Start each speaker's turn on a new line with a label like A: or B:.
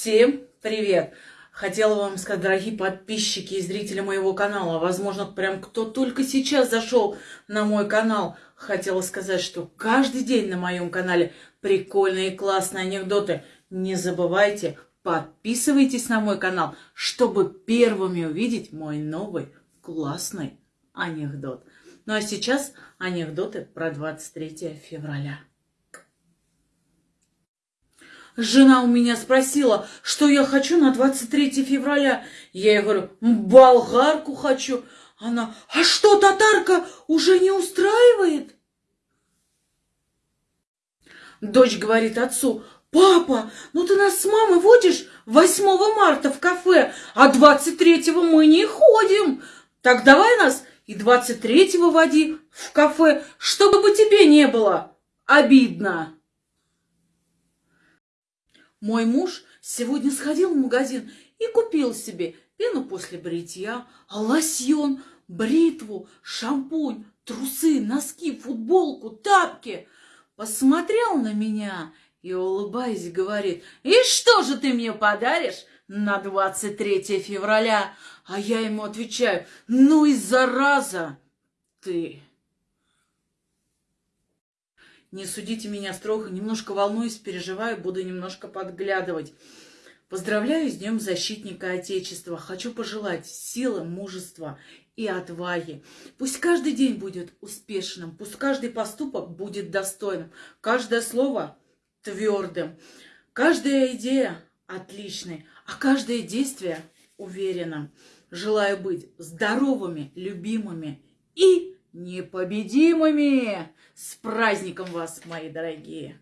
A: Всем привет! Хотела вам сказать, дорогие подписчики и зрители моего канала, возможно, прям кто только сейчас зашел на мой канал, хотела сказать, что каждый день на моем канале прикольные и классные анекдоты. Не забывайте, подписывайтесь на мой канал, чтобы первыми увидеть мой новый классный анекдот. Ну а сейчас анекдоты про 23 февраля. Жена у меня спросила, что я хочу на 23 февраля. Я ей говорю, болгарку хочу. Она, а что, татарка уже не устраивает? Дочь говорит отцу, папа, ну ты нас с мамой водишь 8 марта в кафе, а 23-го мы не ходим. Так давай нас и 23-го води в кафе, чтобы бы тебе не было обидно. Мой муж сегодня сходил в магазин и купил себе пену после бритья, лосьон, бритву, шампунь, трусы, носки, футболку, тапки. Посмотрел на меня и, улыбаясь, говорит, «И что же ты мне подаришь на 23 февраля?» А я ему отвечаю, «Ну и зараза ты!» Не судите меня строго, немножко волнуюсь, переживаю, буду немножко подглядывать. Поздравляю с Днем Защитника Отечества. Хочу пожелать силы, мужества и отваги. Пусть каждый день будет успешным, пусть каждый поступок будет достойным, каждое слово твердым, каждая идея отличной, а каждое действие уверенным. Желаю быть здоровыми, любимыми и непобедимыми. С праздником вас, мои дорогие!